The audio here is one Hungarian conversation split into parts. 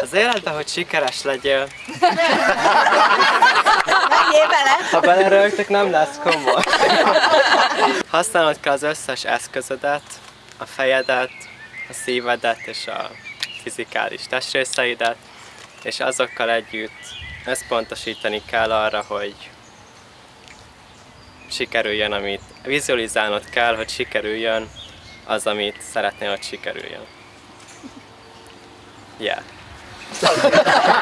Az életben, hogy sikeres legyél, Menjél bele! ha belerögtök, nem lesz komoly. Használnod kell az összes eszközödet, a fejedet, a szívedet és a fizikális testrészeidet, és azokkal együtt összpontosítani kell arra, hogy sikerüljön, amit vizualizálnod kell, hogy sikerüljön az, amit szeretnél, hogy sikerüljön. Yeah. Remélem,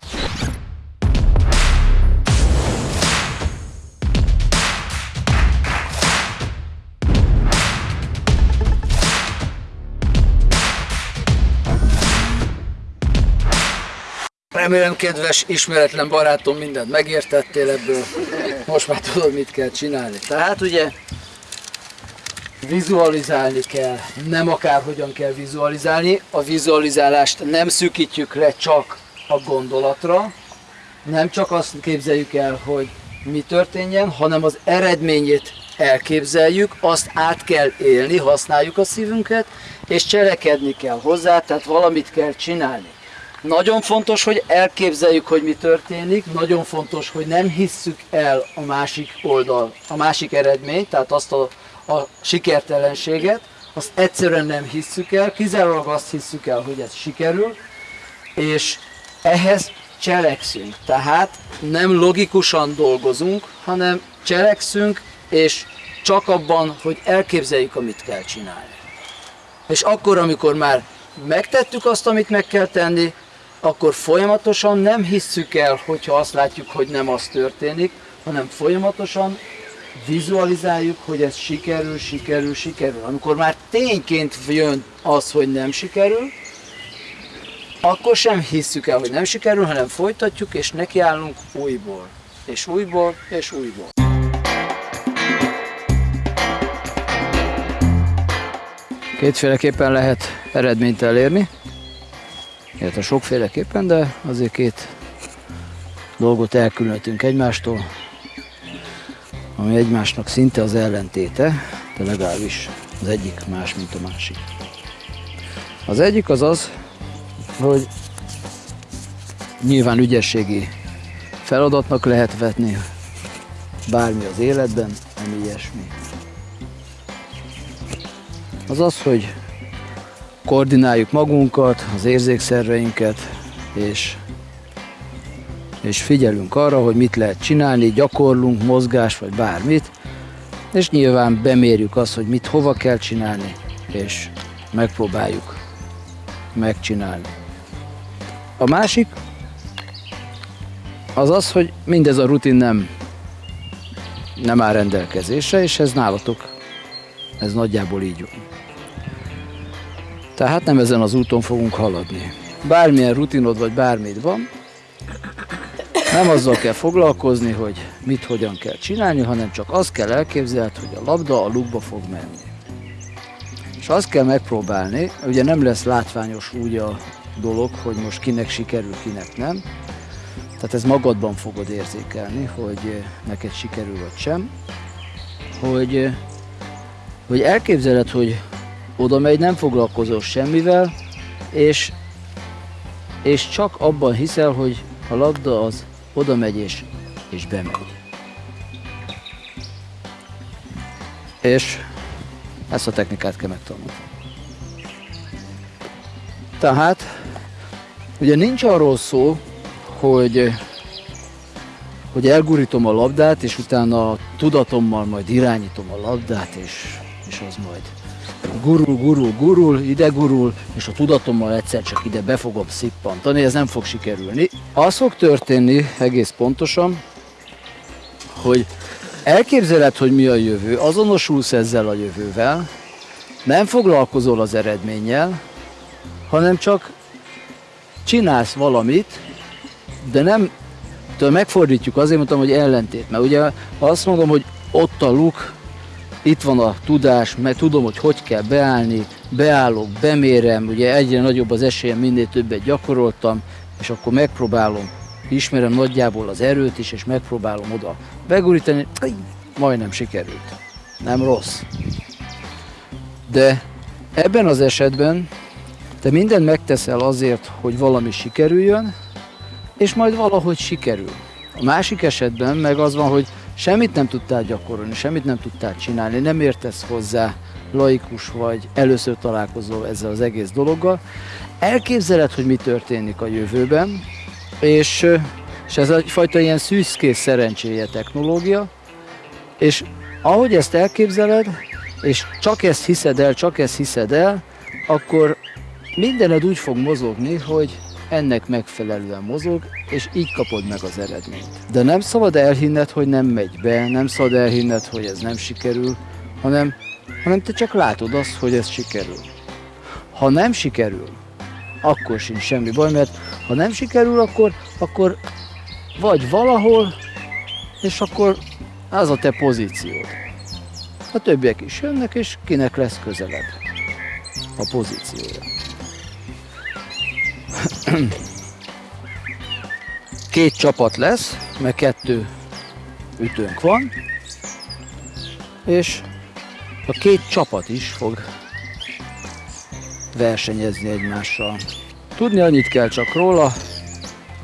kedves, ismeretlen barátom, mindent megértettél ebből. Most már tudod, mit kell csinálni. Tehát ugye vizualizálni kell, nem akárhogyan kell vizualizálni. A vizualizálást nem szűkítjük le csak a gondolatra, nem csak azt képzeljük el, hogy mi történjen, hanem az eredményét elképzeljük, azt át kell élni, használjuk a szívünket, és cselekedni kell hozzá, tehát valamit kell csinálni. Nagyon fontos, hogy elképzeljük, hogy mi történik, nagyon fontos, hogy nem hisszük el a másik oldal, a másik eredményt, tehát azt a, a sikertelenséget, azt egyszerűen nem hisszük el, kizárólag azt hisszük el, hogy ez sikerül, és ehhez cselekszünk. Tehát nem logikusan dolgozunk, hanem cselekszünk, és csak abban, hogy elképzeljük, amit kell csinálni. És akkor, amikor már megtettük azt, amit meg kell tenni, akkor folyamatosan nem hisszük el, hogyha azt látjuk, hogy nem az történik, hanem folyamatosan vizualizáljuk, hogy ez sikerül, sikerül, sikerül. Amikor már tényként jön az, hogy nem sikerül, akkor sem hisszük el, hogy nem sikerül, hanem folytatjuk, és nekiállunk újból, és újból, és újból. Kétféleképpen lehet eredményt elérni, illetve sokféleképpen, de azért két dolgot elkülönítünk egymástól, ami egymásnak szinte az ellentéte, de legalábbis az egyik más, mint a másik. Az egyik az az, hogy nyilván ügyességi feladatnak lehet vetni bármi az életben, ami ilyesmi. Az az, hogy koordináljuk magunkat, az érzékszerveinket, és, és figyelünk arra, hogy mit lehet csinálni, gyakorlunk, mozgás vagy bármit, és nyilván bemérjük azt, hogy mit hova kell csinálni, és megpróbáljuk megcsinálni. A másik az az, hogy mindez a rutin nem, nem áll rendelkezésre, és ez nálatok, ez nagyjából így van. Tehát nem ezen az úton fogunk haladni. Bármilyen rutinod vagy bármit van, nem azzal kell foglalkozni, hogy mit hogyan kell csinálni, hanem csak azt kell elképzelni, hogy a labda a lukba fog menni. És azt kell megpróbálni, ugye nem lesz látványos úgy a dolog, hogy most kinek sikerül, kinek nem. Tehát ez magadban fogod érzékelni, hogy neked sikerül vagy sem. Hogy, hogy elképzeled, hogy oda megy, nem foglalkozol semmivel, és, és csak abban hiszel, hogy a labda az oda megy és, és bemegy. És ezt a technikát kell megtanulni. Tehát, ugye nincs arról szó, hogy, hogy elgurítom a labdát, és utána tudatommal majd irányítom a labdát, és, és az majd gurul, gurul, gurul, ide gurul, és a tudatommal egyszer csak ide be fogom szippantani, ez nem fog sikerülni. Az fog történni egész pontosan, hogy elképzeled, hogy mi a jövő, azonosulsz ezzel a jövővel, nem foglalkozol az eredménnyel, hanem csak csinálsz valamit, de nem, de megfordítjuk, azért mondtam, hogy ellentét, mert ugye azt mondom, hogy ott a luk, itt van a tudás, mert tudom, hogy hogy kell beállni, beállok, bemérem, ugye egyre nagyobb az esélyem, minél többet gyakoroltam, és akkor megpróbálom, ismerem nagyjából az erőt is, és megpróbálom oda begurítani, majdnem sikerült. Nem rossz. De ebben az esetben Te mindent megteszel azért, hogy valami sikerüljön, és majd valahogy sikerül. A másik esetben meg az van, hogy semmit nem tudtál gyakorolni, semmit nem tudtál csinálni, nem értesz hozzá, laikus vagy, először találkozol ezzel az egész dologgal, elképzeled, hogy mi történik a jövőben, és, és ez egyfajta ilyen szűzkész szerencséje technológia, és ahogy ezt elképzeled, és csak ezt hiszed el, csak ezt hiszed el, akkor mindened úgy fog mozogni, hogy ennek megfelelően mozog, és így kapod meg az eredményt. De nem szabad elhinned, hogy nem megy be, nem szabad elhinned, hogy ez nem sikerül, hanem, hanem te csak látod azt, hogy ez sikerül. Ha nem sikerül, akkor sincs semmi baj, mert ha nem sikerül, akkor, akkor vagy valahol, és akkor az a te pozíciód. A többiek is jönnek, és kinek lesz közelebb a pozíciója. Két csapat lesz, mert kettő ütőnk van, és a két csapat is fog versenyezni egymással. Tudni annyit kell csak róla,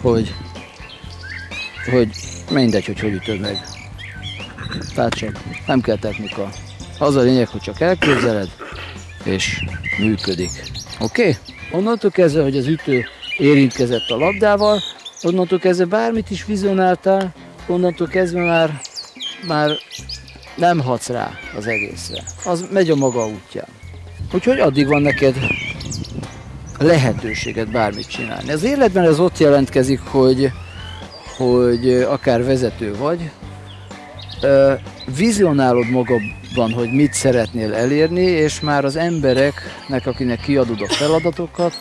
hogy, hogy mindegy, hogy hogy ütöd meg. Tehát csak nem kell technika. Az a lényeg, hogy csak elképzeled, és működik. Oké? Okay? Onnantól kezdve, hogy az ütő érintkezett a labdával, onnantól kezdve bármit is vizionáltál, onnantól kezdve már, már nem hatsz rá az egészre. Az megy a maga útján. Úgyhogy addig van neked lehetőséget bármit csinálni. Az életben ez ott jelentkezik, hogy, hogy akár vezető vagy, vizionálod magadban, hogy mit szeretnél elérni, és már az embereknek, akinek kiadod a feladatokat,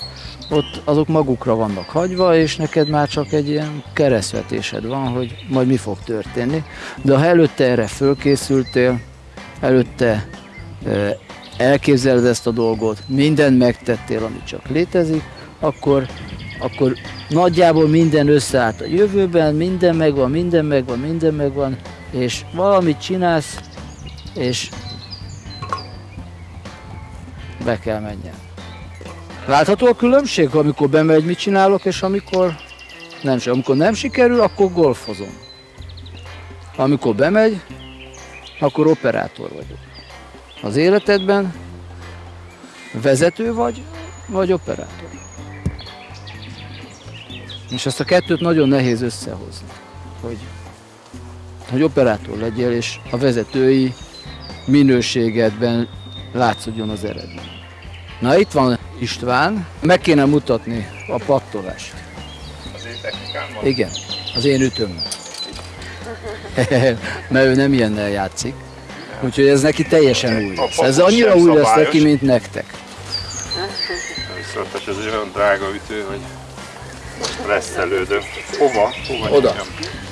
ott azok magukra vannak hagyva, és neked már csak egy ilyen keresztvetésed van, hogy majd mi fog történni. De ha előtte erre fölkészültél, előtte elképzeled ezt a dolgot, mindent megtettél, ami csak létezik, akkor, akkor nagyjából minden összeállt a jövőben, minden megvan, minden megvan, minden megvan, és valamit csinálsz, és be kell menjen. Látható a különbség, amikor bemegy, mit csinálok, és amikor nem, amikor nem sikerül, akkor golfozom. Amikor bemegy, akkor operátor vagyok. Az életedben vezető vagy, vagy operátor. És ezt a kettőt nagyon nehéz összehozni, hogy, hogy operátor legyél, és a vezetői minőségedben látszódjon az eredmény. Na itt van István, meg kéne mutatni a pattolást. Az én technikámmal? Igen, az én ütőm. Mert ő nem ilyennel játszik. Úgyhogy ez neki teljesen új lesz. Ez annyira új lesz neki, mint nektek. Viszont ez egy olyan drága ütő, hogy reszelődöm. Hova? Hova Oda. nyomjam?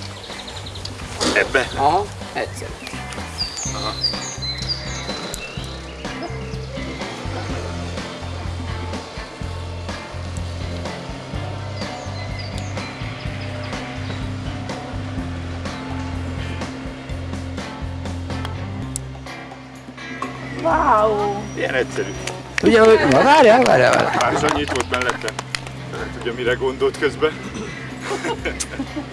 Ebbe? Aha, egyszer. Ilyen egyszerű. Ugye, várjál, várjál, várjál. Már is annyit volt mellette. Nem tudja, mire gondolt közben.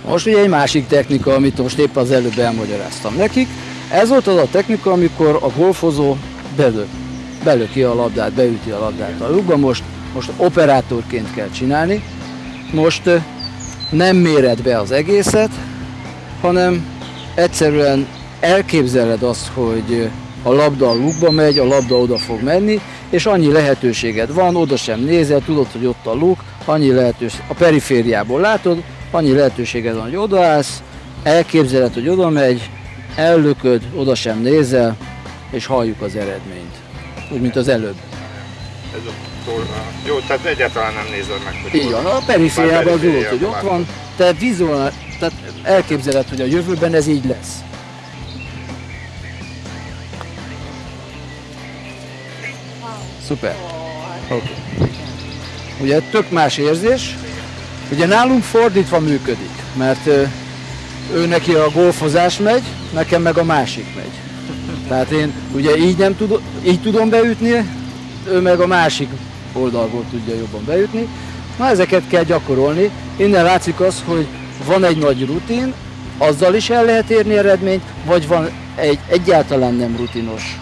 Most ugye egy másik technika, amit most épp az előbb elmagyaráztam nekik. Ez volt az a technika, amikor a golfozó belő, belöki a labdát, beüti a labdát a lyukba. Most, most operátorként kell csinálni. Most nem méred be az egészet, hanem egyszerűen elképzeled azt, hogy a labda a lukba megy, a labda oda fog menni, és annyi lehetőséged van, oda sem nézel, tudod, hogy ott a luk, annyi lehetőség, a perifériából látod, annyi lehetőséged van, hogy odaállsz, elképzeled, hogy oda megy, ellököd, oda sem nézel, és halljuk az eredményt. Úgy, mint az előbb. Ez a. Jó, tehát egyáltalán nem nézed meg, hogy Így van, a perifériában tudod, hogy ott van, te vizuál, tehát elképzeled, hogy a jövőben ez így lesz. Szuper. Oké. Ugye tök más érzés. Ugye nálunk fordítva működik, mert ő neki a golfozás megy, nekem meg a másik megy. Tehát én ugye így nem tudom, így tudom beütni, ő meg a másik oldalból tudja jobban bejutni. Na ezeket kell gyakorolni. Innen látszik az, hogy van egy nagy rutin, azzal is el lehet érni eredményt, vagy van egy egyáltalán nem rutinos,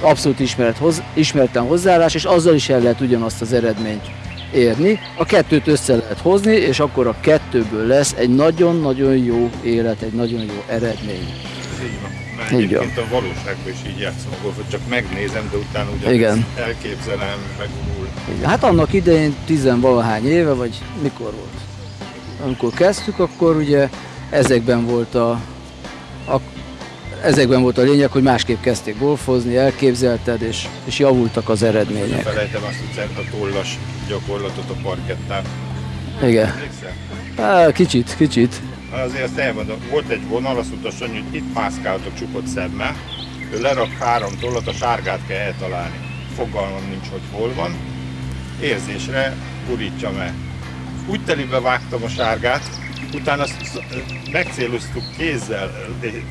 abszolút ismeret, hoz, ismeretlen hozzáállás, és azzal is el lehet ugyanazt az eredményt érni. A kettőt össze lehet hozni, és akkor a kettőből lesz egy nagyon-nagyon jó élet, egy nagyon jó eredmény. Ez így van. Mert Így egyébként a valóságban is így játszom a golfot, csak megnézem, de utána ugye Igen. elképzelem, megúl. Hát annak idején tizenvalahány éve, vagy mikor volt? Amikor kezdtük, akkor ugye ezekben volt a ezekben volt a lényeg, hogy másképp kezdték golfozni, elképzelted, és, és javultak az eredmények. Felejtem azt a a tollas gyakorlatot a parkettán. Igen. Á, kicsit, kicsit. Azért azt elmondom, volt egy vonal, azt mondta Sanyi, hogy itt mászkáltok csukott szemmel, ő lerak három tollat, a sárgát kell eltalálni. Fogalmam nincs, hogy hol van. Érzésre gurítja meg. Úgy telibe vágtam a sárgát, utána azt megcéloztuk kézzel,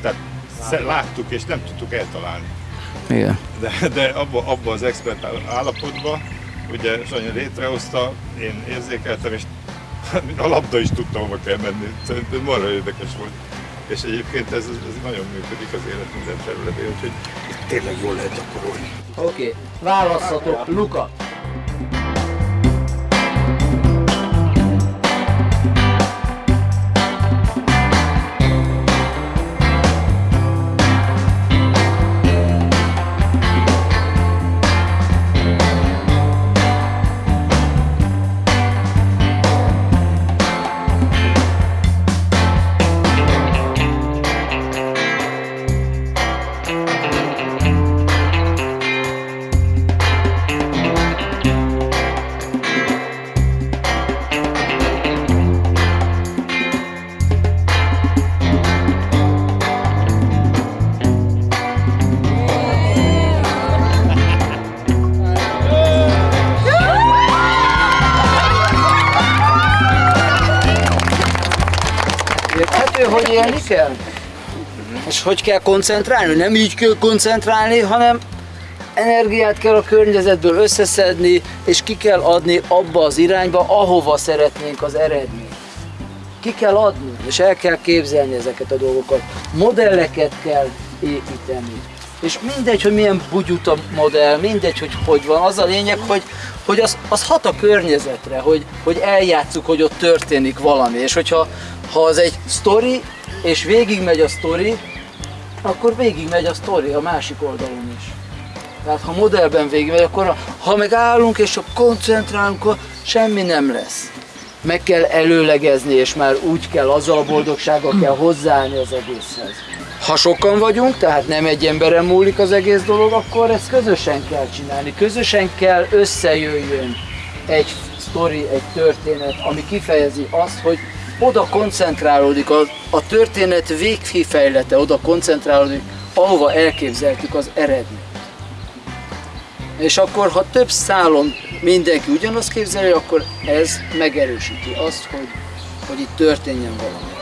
tehát láttuk és nem tudtuk eltalálni. Igen. De, de abba, abba az expert állapotban, ugye Sanyi létrehozta, én érzékeltem, és a labda is tudta, hova kell menni. Szerintem marha érdekes volt. És egyébként ez, ez nagyon működik az élet minden területén, úgyhogy tényleg jól lehet gyakorolni. Oké, okay. választhatok, Luka. Kell? És hogy kell koncentrálni? Nem így kell koncentrálni, hanem energiát kell a környezetből összeszedni, és ki kell adni abba az irányba, ahova szeretnénk az eredményt. Ki kell adni, és el kell képzelni ezeket a dolgokat. Modelleket kell építeni. És mindegy, hogy milyen bugyut a modell, mindegy, hogy hogy van, az a lényeg, hogy, hogy az, az hat a környezetre, hogy, hogy eljátszuk, hogy ott történik valami. És hogyha ha az egy sztori, és végigmegy a sztori, akkor végigmegy a sztori a másik oldalon is. Tehát ha modellben végigmegy, akkor ha meg állunk és csak koncentrálunk, akkor semmi nem lesz. Meg kell előlegezni, és már úgy kell, azzal a boldogsággal kell hozzáállni az egészhez. Ha sokan vagyunk, tehát nem egy emberen múlik az egész dolog, akkor ezt közösen kell csinálni. Közösen kell összejöjjön egy sztori, egy történet, ami kifejezi azt, hogy oda koncentrálódik, a, a történet végkifejlete oda koncentrálódik, ahova elképzeltük az eredményt. És akkor, ha több szálon mindenki ugyanazt képzeli, akkor ez megerősíti azt, hogy, hogy itt történjen valami.